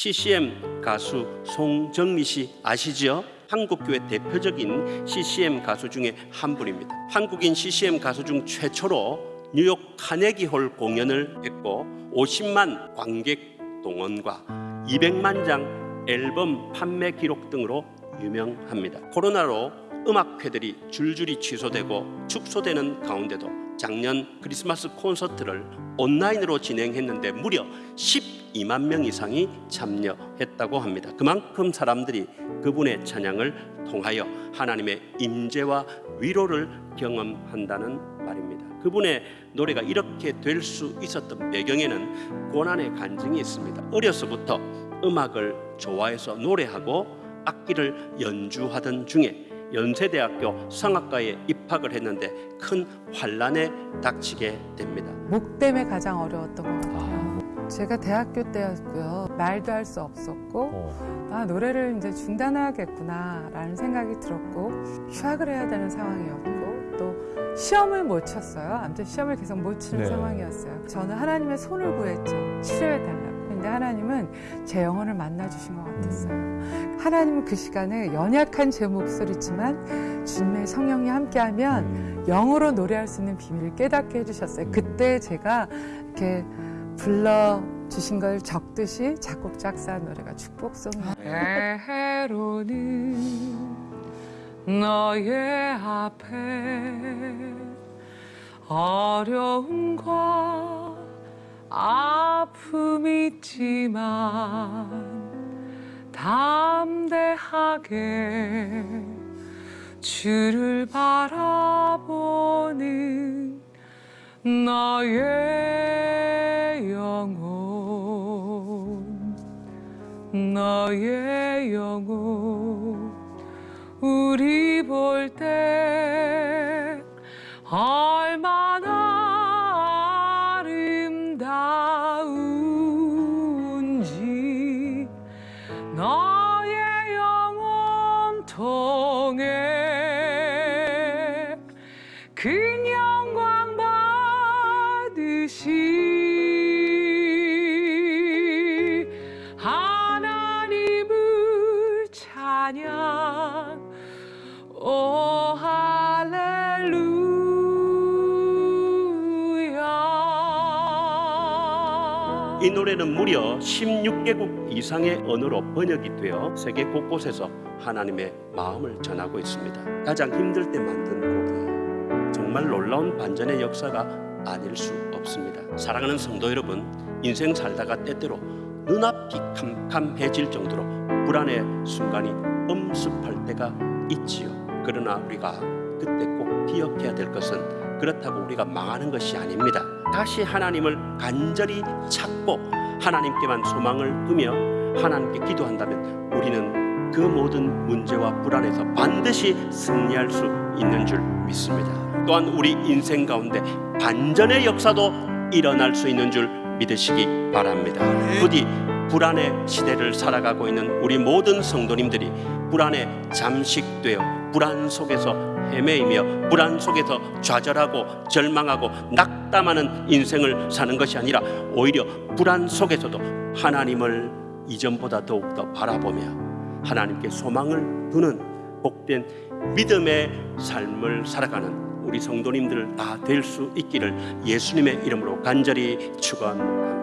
CCM 가수 송정미 씨 아시죠? 한국교회 대표적인 CCM 가수 중에 한 분입니다. 한국인 CCM 가수 중 최초로 뉴욕 카네기홀 공연을 했고 50만 관객 동원과 200만 장 앨범 판매 기록 등으로 유명합니다. 코로나로 음악회들이 줄줄이 취소되고 축소되는 가운데도 작년 크리스마스 콘서트를 온라인으로 진행했는데 무려 12만 명 이상이 참여했다고 합니다. 그만큼 사람들이 그분의 찬양을 통하여 하나님의 임재와 위로를 경험한다는 말입니다. 그분의 노래가 이렇게 될 수 있었던 배경에는 고난의 간증이 있습니다. 어려서부터 음악을 좋아해서 노래하고 악기를 연주하던 중에 연세대학교 성악과에 입학을 했는데 큰 환란에 닥치게 됩니다. 목 때문에 가장 어려웠던 것 같아요. 제가 대학교 때였고요. 말도 할 수 없었고, 어. 아, 노래를 이제 중단해야겠구나라는 생각이 들었고, 휴학을 해야 되는 상황이었고, 또 시험을 못 쳤어요. 아무튼 시험을 계속 못 치는 네. 상황이었어요. 저는 하나님의 손을 구했죠. 치료해달라고. 근데 하나님은 제 영혼을 만나주신 것 같았어요. 하나님은 그 시간에 연약한 제 목소리지만 주님의 성령이 함께하면 음. 영어로 노래할 수 있는 비밀을 깨닫게 해주셨어요. 그때 제가 이렇게 불러 주신 걸 적듯이 작곡 작사한 노래가 축복송이에요. 해로는 너의 앞에 어려움과 아픔 있지만 담대하게 주를 바라보는 너의 너의 영혼 우리 볼 때 얼마나 아름다운지 너의 영혼 통해 그 영광 받으시 이 노래는 무려 16개국 이상의 언어로 번역이 되어 세계 곳곳에서 하나님의 마음을 전하고 있습니다. 가장 힘들 때 만든 곡이에요. 정말 놀라운 반전의 역사가 아닐 수 없습니다. 사랑하는 성도 여러분, 인생 살다가 때때로 눈앞이 캄캄해질 정도로 불안의 순간이 엄습할 때가 있지요. 그러나 우리가 그때 꼭 기억해야 될 것은 그렇다고 우리가 망하는 것이 아닙니다. 다시 하나님을 간절히 찾고 하나님께만 소망을 두며 하나님께 기도한다면 우리는 그 모든 문제와 불안에서 반드시 승리할 수 있는 줄 믿습니다. 또한 우리 인생 가운데 반전의 역사도 일어날 수 있는 줄 믿으시기 바랍니다. 부디 불안의 시대를 살아가고 있는 우리 모든 성도님들이 불안에 잠식되어 불안 속에서 헤매이며 불안 속에서 좌절하고 절망하고 낙담하는 인생을 사는 것이 아니라 오히려 불안 속에서도 하나님을 이전보다 더욱더 바라보며 하나님께 소망을 두는 복된 믿음의 삶을 살아가는 우리 성도님들 다 될 수 있기를 예수님의 이름으로 간절히 축원합니다.